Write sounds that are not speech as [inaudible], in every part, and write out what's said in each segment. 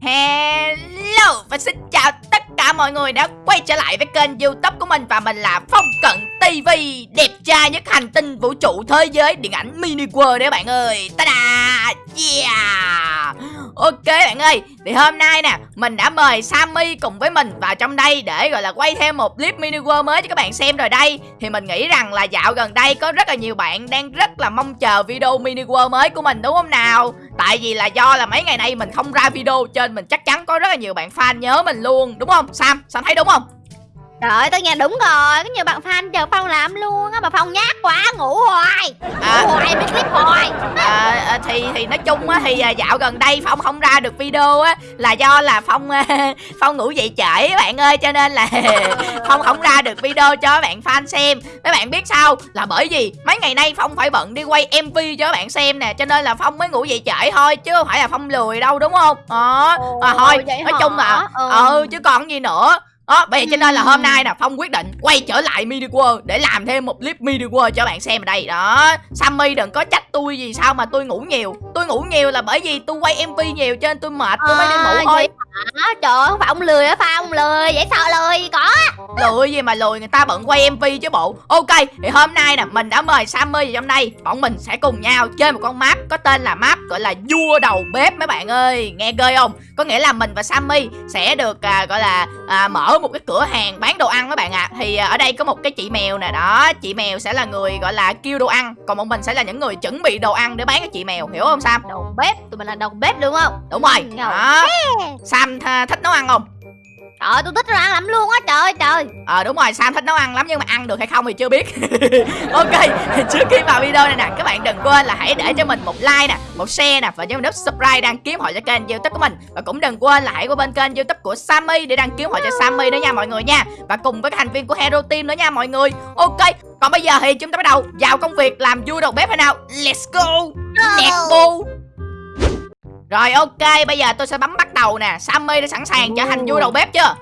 Hello, và xin chào tất cả mọi người đã quay trở lại với kênh youtube của mình Và mình là Phong Cận TV Đẹp trai nhất hành tinh vũ trụ thế giới, điện ảnh mini world đấy bạn ơi. Ta-da! Yeah! Ok bạn ơi, Thì hôm nay nè, Mình đã mời Sammy cùng với mình vào trong đây Để, gọi là, quay thêm một clip mini world mới cho các bạn xem rồi đây. Thì mình nghĩ rằng là dạo gần đây Có rất là nhiều bạn đang rất là mong chờ video mini world mới của mình, đúng không nào? Tại vì là do là mấy ngày nay mình không ra video Trên, mình chắc chắn có rất là nhiều bạn fan nhớ mình luôn, Đúng không? Sam Sam thấy đúng không? Trời ơi, tôi nghe đúng rồi, có nhiều bạn fan chờ Phong làm luôn á Mà Phong nhát quá, ngủ hoài. À. Ngủ hoài, bị clip hoài. À, à, thì thì nói chung á thì à, dạo gần đây phong không ra được video á là do là phong à, [laughs] phong ngủ dậy trễ bạn ơi cho nên là [laughs] phong không ra được video cho bạn fan xem. Các bạn biết sao? Là bởi vì mấy ngày nay phong phải bận đi quay mv cho bạn xem nè cho nên là phong mới ngủ dậy trễ thôi chứ không phải là phong lười đâu đúng không? Đó à, thôi nói hả? chung là Ừ. ừ chứ còn gì nữa đó, bây giờ cho nên là hôm nay nè Phong quyết định quay trở lại Mini World để làm thêm một clip Mini World cho bạn xem ở đây. Đó, Sammy đừng có trách tôi gì sao mà tôi ngủ nhiều. Tôi ngủ nhiều là bởi vì tôi quay MV nhiều cho nên tôi mệt tôi mới đi À, ngủ thôi vậy hả? Trời ơi, không phải ông lười hả? Phong, lười, dễ sợ lười, có. Lười gì mà lười người ta bận quay MV chứ bộ. Ok thì hôm nay nè mình đã mời Sammy vào trong đây. Bọn mình sẽ cùng nhau chơi một con map có tên là map gọi là vua đầu bếp mấy bạn ơi. Nghe ghê không? Có nghĩa là mình và Sammy sẽ được à, gọi là à, mở một cái cửa hàng bán đồ ăn các bạn ạ. Thì à, ở đây có một cái chị mèo nè đó. Chị mèo sẽ là người gọi là kêu đồ ăn. Còn bọn mình sẽ là những người chuẩn bị đồ ăn để bán cho chị mèo. Hiểu không Sam? Đầu bếp, tụi mình là đầu bếp đúng không? Đúng rồi. Ừ, đó. Sam tha- thích nấu ăn không? Trời tôi thích đồ ăn lắm luôn á, trời ơi, trời. Ờ đúng rồi Sam thích nấu ăn lắm nhưng mà ăn được hay không thì chưa biết. [laughs] Ok trước khi vào video này nè Các bạn đừng quên là hãy để cho mình một like nè Một share nè Và cho mình nút subscribe đăng ký hội cho kênh youtube của mình. Và cũng đừng quên là hãy qua bên kênh youtube của Sammy Để đăng ký hội cho Sammy nữa nha mọi người nha. Và cùng với các thành viên của Hero Team nữa nha mọi người. Ok còn bây giờ thì chúng ta bắt đầu vào công việc làm vui đầu bếp hay nào? Let's go! Nẹt bu Rồi ok bây giờ tôi sẽ bấm bắt đầu nè. Sammy đã sẵn sàng trở thành vui đầu bếp chưa?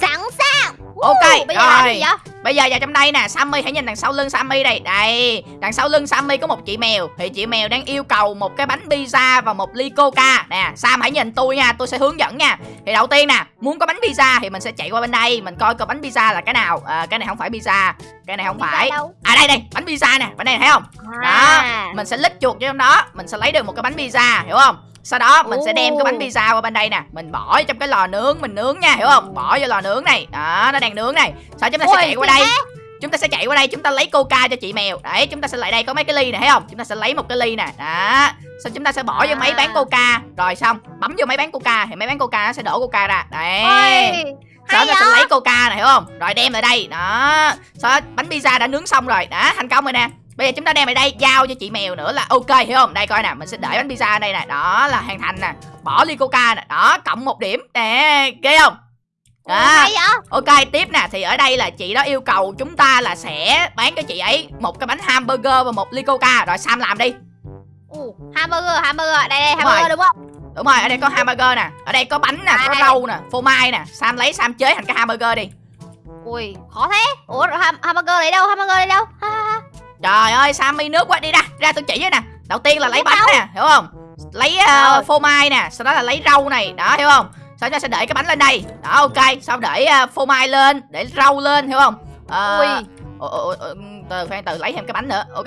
Sẵn sàng. Ok, Uh, Bây giờ rồi. Bây giờ vào trong đây nè. Sammy hãy nhìn đằng sau lưng Sammy đây. Đây Đằng sau lưng Sammy có một chị mèo. Thì chị mèo đang yêu cầu một cái bánh pizza Và một ly coca. Nè Sam hãy nhìn tôi nha. Tôi sẽ hướng dẫn nha. Thì đầu tiên nè Muốn có bánh pizza thì mình sẽ chạy qua bên đây. Mình coi coi bánh pizza là cái nào. À, Cái này không phải pizza Cái này không ra phải. đâu? À đây đây Bánh pizza nè. Bánh này thấy không? À, Mình sẽ lít chuột vô trong đó. Mình sẽ lấy được một cái bánh pizza Hiểu không sau đó mình sẽ đem cái bánh pizza qua bên đây nè. Mình bỏ trong cái lò nướng Mình nướng nha hiểu không? Bỏ vô lò nướng này. Đó nó đang nướng này. Sau chúng ta sẽ Ôi, chạy qua đây. thế. chúng ta sẽ chạy qua đây chúng ta lấy coca cho chị mèo. Đấy chúng ta sẽ lại đây có mấy cái ly này thấy không? Chúng ta sẽ lấy một cái ly nè. Đó. Xong chúng ta sẽ bỏ vô máy À. bán coca. Rồi xong bấm vô máy bán coca thì máy bán coca nó sẽ đổ coca ra. Đấy. Ôi, sau đó ta sẽ lấy coca này hiểu không? Rồi đem lại đây. Đó. Sau đó bánh pizza đã nướng xong rồi. Đó thành công rồi nè bây giờ chúng ta đem lại đây giao cho chị mèo nữa là ok hiểu không? Đây coi nè mình sẽ để bánh pizza ở đây nè. Đó là hoàn thành nè bỏ ly coca nè. Đó cộng một điểm. Nè ghê không? Vậy? Ok tiếp nè. Thì ở đây là chị đó yêu cầu chúng ta là sẽ bán cho chị ấy một cái bánh hamburger và một ly coca. Rồi Sam làm đi. Ồ, hamburger, hamburger, đây đây, Đúng hamburger rồi. đúng không? đúng rồi ở đây có hamburger nè. Ở đây có bánh nè có À. rau nè phô mai nè. Sam lấy Sam chế thành cái hamburger đi. Ui, khó thế. Ủa, ham hamburger lấy đâu, hamburger lấy đâu? Ha. Trời ơi Sam mi nước quá đi ra ra tôi chỉ với nè. Đầu tiên là lấy bánh nè hiểu không? Lấy uh, phô mai nè sau đó là lấy rau này đó hiểu không? Sau đó sẽ để cái bánh lên đây. Đó ok sau để uh, phô mai lên để rau lên hiểu không? Ờ, Ui, Ồ, ồ, từ khoan từ lấy thêm cái bánh nữa ok.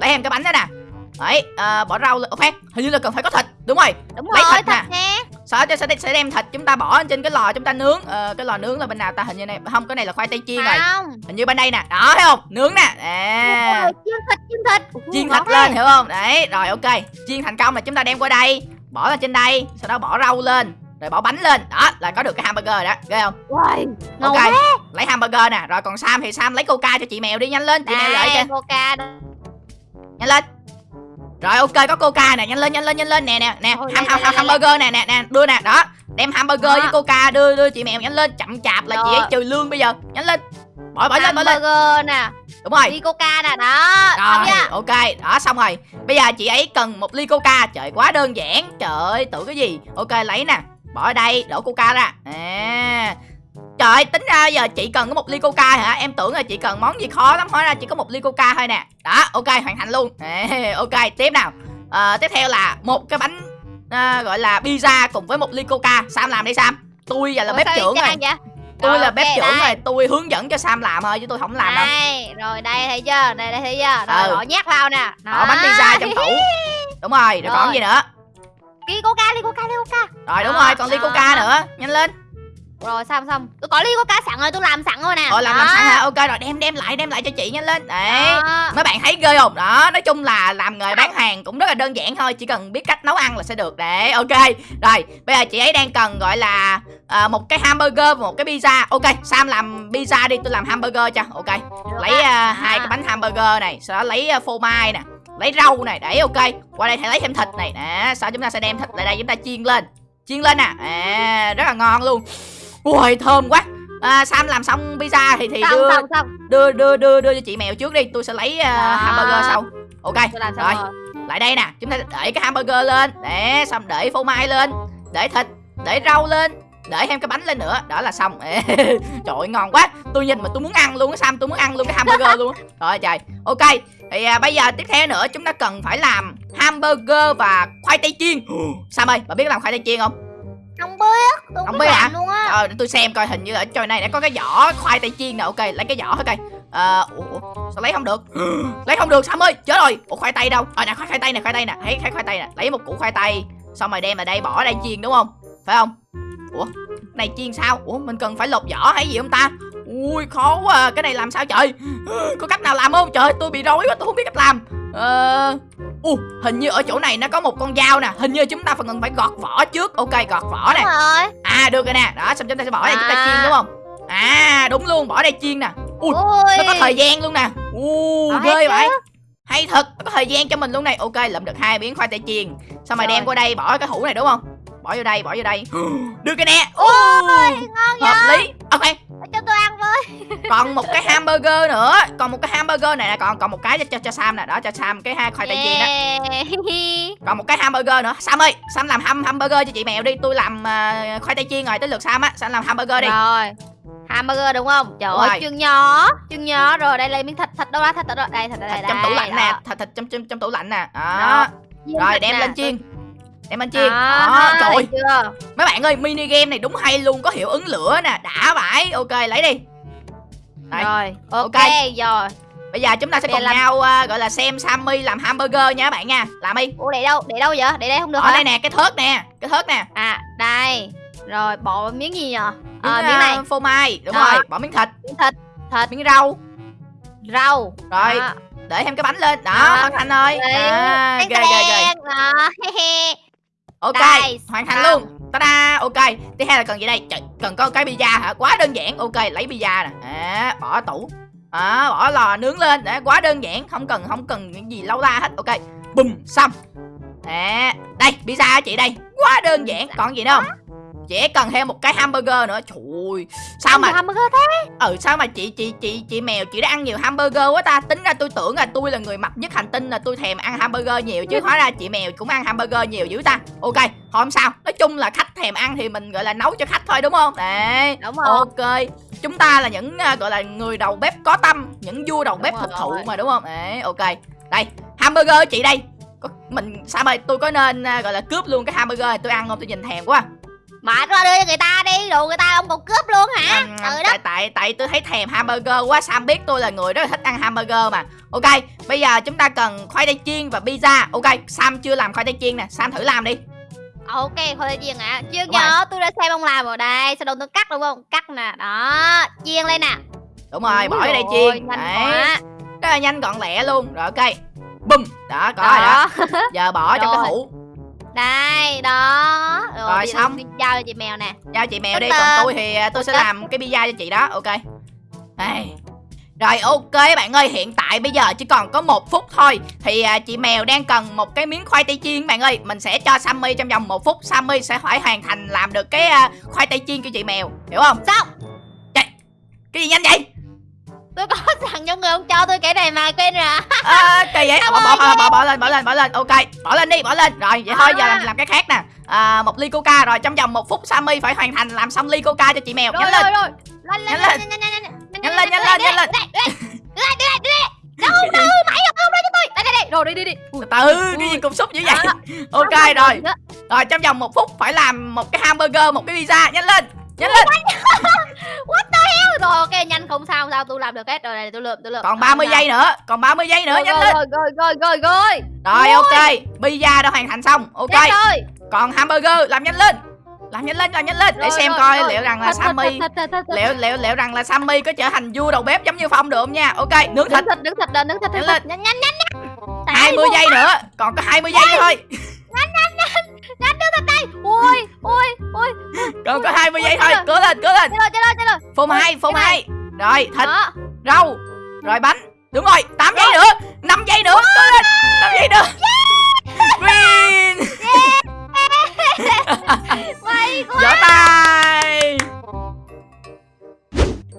Lấy thêm cái bánh nữa nè. Đấy à, bỏ rau lên khoan hình như là cần phải có thịt đúng rồi. Đúng lấy rồi, thịt nè. thật nè sau đó sẽ, sẽ đem thịt chúng ta bỏ trên cái lò chúng ta nướng. Ờ, cái lò nướng là bên nào ta? Hình như này không cái này là khoai tây chiên rồi. Không. Hình như bên đây nè. Đó thấy không? Nướng nè. À, Chiên thịt, chiên thịt. Chiên thịt lên hiểu không? Đấy rồi ok. Chiên thành công là chúng ta đem qua đây. Bỏ lên trên đây sau đó bỏ rau lên rồi bỏ bánh lên. Đó là có được cái hamburger đó. Ghê không? Ngầu ok thế lấy hamburger nè. Rồi còn Sam thì Sam lấy coca cho chị mèo đi. Nhanh lên chị mèo lợi Đây, cho. coca đây. nhanh lên rồi ok có coca nè nhanh lên nhanh lên nhanh lên nè nè nè. Ham ham ham hamburger nè nè nè đưa nè đó. Đem hamburger Đó. với coca đưa đưa chị mèo nhanh lên chậm chạp là chị ấy trừ lương bây giờ. Nhanh lên bỏ bỏ lên bỏ lên. Hamburger nè. Đúng rồi. Ly coca nè đó. Rồi ok đó xong rồi. Bây giờ chị ấy cần một ly coca trời quá đơn giản. Trời ơi tưởng cái gì. Ok lấy nè bỏ ở đây đổ coca ra. À Trời tính ra giờ chị cần có một ly coca hả? Em tưởng là chị cần món gì khó lắm. Hóa ra chỉ có một ly coca thôi nè. Đó, ok, hoàn thành luôn. Ok, tiếp nào. À, Tiếp theo là một cái bánh à, gọi là pizza cùng với một ly coca. Sam làm đi sam. Tôi giờ là Ủa, bếp trưởng rồi. vậy? tôi là ok, bếp trưởng đây. rồi tôi hướng dẫn cho sam làm thôi chứ tôi không làm đâu. Đây rồi đây thấy chưa? Đây đây thấy chưa? Rồi Ừ. bỏ nhát vào nè. Bỏ bánh pizza trong tủ. [laughs] Đúng rồi rồi còn Rồi. gì nữa? Ly coca ly coca ly coca. Rồi đúng Đó, rồi còn ly đó. coca nữa. Nhanh lên rồi xong xong tôi có ly coca sẵn rồi tôi làm sẵn rồi nè Ờ làm làm sẵn hả? Ok rồi đem đem lại đem lại cho chị nhanh lên. Đấy. Đó. Mấy bạn thấy ghê không? Đó, nói chung là làm nghề bán hàng cũng rất là đơn giản thôi, chỉ cần biết cách nấu ăn là sẽ được. Đấy, ok. Rồi, bây giờ chị ấy đang cần gọi là à, một cái hamburger và một cái pizza. Ok, Sam làm pizza đi, tôi làm hamburger cho. Ok. Lấy à, Đó. hai cái bánh hamburger này, sau đó lấy à, phô mai nè, lấy rau này. Đấy, ok. Qua đây thì lấy thêm thịt này. Nè, sau chúng ta sẽ đem thịt lại đây chúng ta chiên lên. Chiên lên nè. À, rất là ngon luôn. Ui, thơm quá. À, Sam làm xong pizza thì thì xong đưa xong xong. đưa đưa đưa đưa cho chị mèo trước đi. Tôi sẽ lấy uh, Đó. hamburger sau. Ok tôi làm xong rồi. rồi. Lại đây nè. Chúng ta để cái hamburger lên. Để xong để phô mai lên. Để thịt để rau lên. Để thêm cái bánh lên nữa. Đó là xong. Ê, [laughs] trời ơi, ngon quá. Tôi nhìn mà tôi muốn ăn luôn á sam. Tôi muốn ăn luôn cái hamburger luôn á. [laughs] Trời ơi trời. Ok. Thì à, bây giờ tiếp theo nữa chúng ta cần phải làm hamburger và khoai tây chiên. Sam ơi bà biết làm khoai tây chiên không không biết tôi Không biết hả? luôn á. Ờ, để tôi xem coi hình như ở trò này đã có cái vỏ khoai tây chiên nè ok lấy cái vỏ thôi coi. Ờ, ủa, sao lấy không được? [gasps] Lấy không được sam ơi? Chết rồi. Ủa khoai tây đâu? Ờ nè khoai khoai tây nè khoai tây nè. Thấy thấy khoai tây nè. Lấy một củ khoai tây xong rồi đem vào đây bỏ đây chiên đúng không? Phải không? Ủa này chiên sao? Ủa mình cần phải lột vỏ hay gì không ta? Ui khó quá à. cái này làm sao trời? [gasps] Có cách nào làm không? Trời tôi bị rối quá tôi không biết cách làm ờ u hình như ở chỗ này nó có một con dao nè. Hình như chúng ta phải cần phải gọt vỏ trước. Ok gọt vỏ rồi. À được rồi nè. Đó xong chúng ta sẽ bỏ đây chúng ta À. chiên đúng không? À đúng luôn bỏ đây chiên nè. Ui ui nó có thời gian luôn nè. U Ờ, ghê vậy. Hay thật nó có thời gian cho mình luôn này. Ok lượm được hai miếng khoai tây chiên. Xong rồi Rồi. đem qua đây bỏ cái hũ này đúng không? Bỏ vô đây bỏ vô đây. [gasps] Được rồi nè. Ôi còn một cái hamburger nữa. Còn một cái hamburger này nè Còn còn một cái cho, cho, cho Sam nè. Đó cho Sam cái hai khoai tây chiên đó. [laughs] Còn một cái hamburger nữa. Sam ơi Sam làm ham hamburger cho chị mèo đi. Tôi làm à, khoai tây chiên rồi. Tới lượt Sam á Sam làm hamburger đi. Rồi. Hamburger đúng không? Trời ơi chân nhỏ chân nhỏ rồi đây lấy miếng thịt thịt đâu đó thịt đâu đây thịt đây thịt đây trong tủ lạnh nè. Đó. thịt thịt trong trong, trong tủ lạnh nè. Đó. Đó. Rồi thịt đem lên chiên. Đem lên chiên. Đó, đó trời ơi, mấy bạn ơi mini game này đúng hay luôn. Có hiệu ứng lửa nè. Đã vãi. Ok lấy đi Đây. rồi ok, rồi. Bây giờ chúng ta sẽ giờ cùng làm- nhau à, gọi là xem sammy làm hamburger nha các bạn nha. Làm đi. Ủa để đâu? Để đâu vậy? Để đây không được ở hả? đây nè cái thớt nè cái thớt nè. À đây. Rồi bỏ miếng gì nhờ? Miếng, ờ miếng này. à, phô mai đúng Đó. rồi bỏ miếng thịt. Miếng thịt. Thịt. Miếng rau. Rau. Rồi. Đó. để thêm cái bánh lên. Đó Đó. hoàn thành rồi. Đấy. à, ghê ghê ghê. [laughs] Ok Đây, hoàn thành luôn ta-da ok. Tiếp theo là cần gì đây? Trời, cần có cái pizza hả? Quá đơn giản. Ok lấy pizza nè. À, bỏ tủ. À, bỏ lò nướng lên. Để quá đơn giản. Không cần không cần những gì lâu la hết. Ok. Bùm xong. À, đây pizza chị đây? Quá đơn giản. Còn gì nữa không? Chỉ cần thêm một cái hamburger nữa. Trời ơi sao mà hamburger thế? Ừ sao mà chị chị chị chị mèo chị đã ăn nhiều hamburger quá ta? Tính ra tôi tưởng là tôi là người mập nhất hành tinh là tôi thèm ăn hamburger nhiều chứ hóa ra chị mèo cũng ăn hamburger nhiều dữ ta. Ok không sao nói chung là khách thèm ăn thì mình gọi là nấu cho khách thôi đúng không? Đấy. Đúng rồi. Ok. Chúng ta là những à, gọi là người đầu bếp có tâm những vua đầu Đúng bếp thực thụ mà đúng không? Đấy ok. Đây hamburger chị đây. Mình sao ơi tôi có nên à, gọi là cướp luôn cái hamburger này? Tôi ăn không tôi nhìn thèm quá mà qua đưa cho người ta đi đồ người ta ông còn cướp luôn hả? Trời đất tại tại tại tôi thấy thèm hamburger quá Sam biết tôi là người rất là thích ăn hamburger mà. Ok bây giờ chúng ta cần khoai tây chiên và pizza. Ok Sam chưa làm khoai tây chiên nè Sam thử làm đi. Ok thôi đây chiên ạ. Đúng rồi. nhớ tôi đã xem ông làm rồi đây sau đó tôi cắt đúng không? Cắt nè đó chiên lên nè. Đúng rồi bỏ ở đây chiên. đấy. quá. rất là nhanh gọn lẹ luôn. Rồi ok. Bum đó có rồi đó. Đó [laughs] giờ bỏ trong cái hũ đây đó rồi, Rồi, xong. giao cho chị mèo nè giao chị mèo đi Tất còn tôi thì à, tôi sẽ Tất tật. làm cái pizza cho chị đó ok đây rồi ok bạn ơi hiện tại bây giờ chỉ còn có một phút thôi Thì à, chị mèo đang cần một cái miếng khoai tây chiên bạn ơi Mình sẽ cho Sammy trong vòng một phút Sammy sẽ phải hoàn thành làm được cái à, khoai tây chiên cho chị mèo Hiểu không? xong Cái gì nhanh vậy? tôi có sẵn trong người ông cho tôi cái này mà quên rồi à. Kỳ vậy? Bỏ, bỏ, bỏ, bỏ, bỏ lên, bỏ lên, bỏ lên. Ok, bỏ lên đi, bỏ lên. Rồi vậy thôi giờ làm, làm cái khác nè. À, Một ly coca rồi trong vòng một phút Sammy phải hoàn thành làm xong ly coca cho chị mèo. Nhanh lên. rồi. Lên lên Nhanh lên nhanh nhanh nhanh Nhanh lên, nhanh lên, nhanh lên. đâu [laughs] đâu mày không đâu cho tôi. Đây đây đây rồi đi đi đi. Từ từ, cái gì cục xúc dữ vậy. [laughs] Ok rồi. rồi trong vòng một phút phải làm một cái hamburger một cái pizza. Nhanh lên nhanh lên Rồi ok nhanh không sao không sao tôi làm được hết Rồi này tôi lượm tôi lượm. Còn 30 giây nữa còn 30 giây nữa Rồi nhanh rồi lên. rồi rồi rồi rồi. Rồi ok pizza đã hoàn thành xong ok. Rồi. Còn hamburger làm nhanh lên làm nhanh lên làm nhanh lên. Để Rồi, xem rồi, coi rồi. liệu rằng là Thật, Sammy thật, thật, thật, liệu liệu liệu rằng là Sammy có trở thành vua đầu bếp giống như Phong được không nha? Ok nướng thịt Nướng thịt. nướng thịt lên nướng thịt Nhanh lên. nhanh nhanh nhanh nhanh. Tại 20 đi giây nữa còn có 20 giây thôi ui ui ui còn có 20 giây Ôi, thôi. cố lên cố lên. Rồi chết rồi chết rồi. Phô hai phô Cái hai rồi thịt đó. rau rồi bánh. Đúng rồi 8 giây nữa 5 giây nữa. Cố lên 5 giây nữa. Quá. Vỗ tay.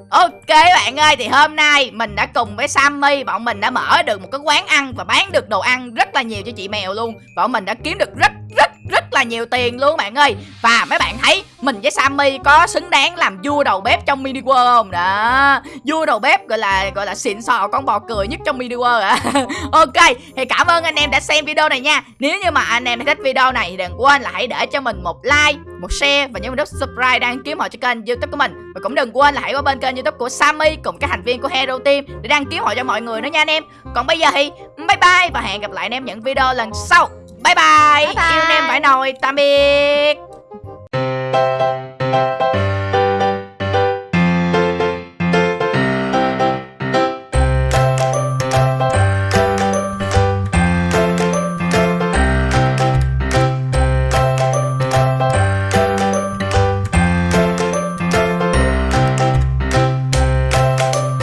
Ok bạn ơi thì hôm nay mình đã cùng với Sammy bọn mình đã mở được một cái quán ăn và bán được đồ ăn rất là nhiều cho chị mèo luôn. Bọn mình đã kiếm được rất rất rất là nhiều tiền luôn bạn ơi. Và mấy bạn thấy mình với Sammy có xứng đáng làm vua đầu bếp trong mini world không? Đó. Vua đầu bếp gọi là gọi là xịn sò con bò cười nhất trong mini world ạ à. [laughs] Ok, thì cảm ơn anh em đã xem video này nha. Nếu như mà anh em thích video này thì đừng quên là hãy để cho mình một like, một share và nhấn nút subscribe đăng ký họ cho kênh youtube của mình. Và cũng đừng quên là hãy qua bên kênh youtube của Sammy cùng các thành viên của Hero Team để đăng ký họ cho mọi người nữa nha anh em. Còn bây giờ thì, bye bye và hẹn gặp lại anh em những video lần sau bye bye, Bye bye. yêu em phải nồi tạm biệt